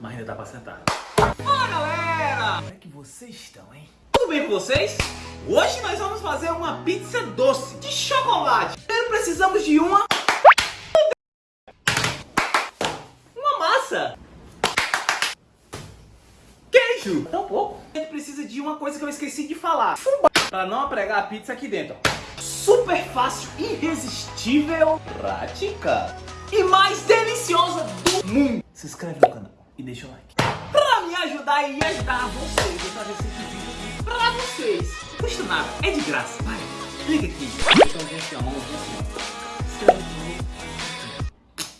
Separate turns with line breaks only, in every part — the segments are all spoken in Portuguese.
Mas ainda dá pra sentar.
Fala galera!
Como é que vocês estão, hein?
Tudo bem com vocês? Hoje nós vamos fazer uma pizza doce de chocolate. Primeiro precisamos de uma... Uma massa. Queijo. Tão pouco. A gente precisa de uma coisa que eu esqueci de falar. Fubá. Pra não pregar a pizza aqui dentro. ó. Super fácil, irresistível, prática e mais deliciosa do mundo.
Se inscreve no canal e deixa o like.
Pra me ajudar e ajudar vocês a fazer esse vídeo pra vocês. Custa nada, é de graça. Vai, clica aqui. Então, gente, a mão assim, ó.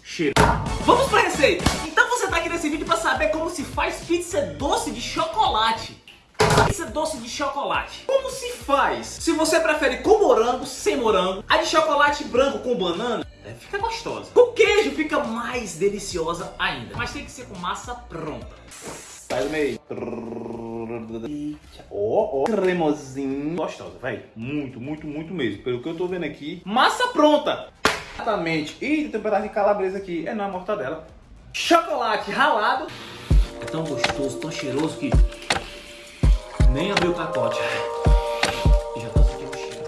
Cheiro. Vamos pra receita. Então você tá aqui nesse vídeo pra saber como se faz pizza doce de chocolate. Pizza doce de chocolate. Como se faz? Se você prefere com morango, sem morango, a de chocolate branco com banana, é, fica gostosa. Com queijo fica mais deliciosa ainda. Mas tem que ser com massa pronta. Sai do meio. Ó, ó, cremosinho. Gostosa, vai. Muito, muito, muito mesmo. Pelo que eu tô vendo aqui. Massa pronta. Exatamente. Ih, tem um pedaço de calabresa aqui. É, não, é mortadela. Chocolate ralado. É tão gostoso, tão cheiroso que nem abriu o capote. E já tô sentindo cheiro.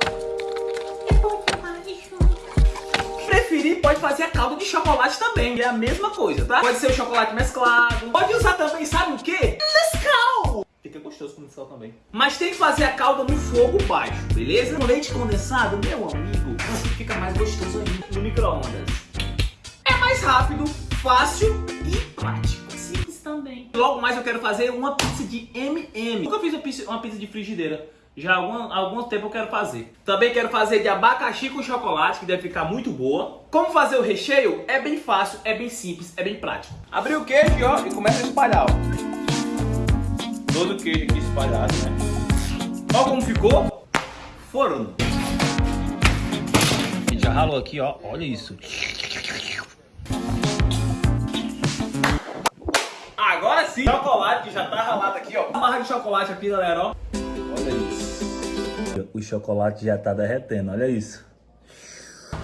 Preferir, pode fazer a calda de chocolate também. É a mesma coisa, tá? Pode ser o chocolate mesclado. Pode usar também, sabe o quê? Nescau. Fica gostoso com Nescau também. Mas tem que fazer a calda no fogo baixo, beleza? No leite condensado, meu amigo, assim fica mais gostoso ainda. No micro-ondas. É mais rápido, fácil e prático. Logo mais eu quero fazer uma pizza de M&M. Nunca fiz uma pizza, uma pizza de frigideira. Já há algum, algum tempo eu quero fazer. Também quero fazer de abacaxi com chocolate, que deve ficar muito boa. Como fazer o recheio? É bem fácil, é bem simples, é bem prático. Abrir o queijo ó, e começa a espalhar. Ó. Todo o queijo aqui espalhado, né? Olha como ficou. Forno.
A gente já ralou aqui, ó. Olha isso.
Agora sim, chocolate que já tá ralado aqui, ó. Uma barra de chocolate aqui, galera, ó. Olha isso.
O chocolate já tá derretendo, olha isso.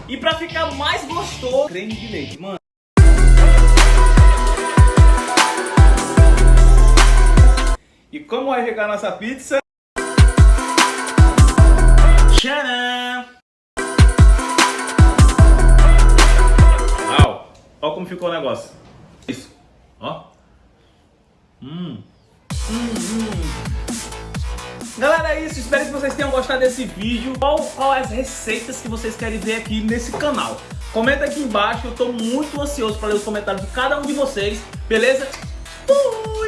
E pra ficar mais gostoso, creme de leite, mano. E como vai ficar a nossa pizza? Tcharam! Uau! Olha como ficou o negócio. Isso. Ó. Hum. Hum, hum. Galera, é isso. Espero que vocês tenham gostado desse vídeo. Qual, qual as receitas que vocês querem ver aqui nesse canal? Comenta aqui embaixo. Eu tô muito ansioso para ler os comentários de cada um de vocês. Beleza? Fui!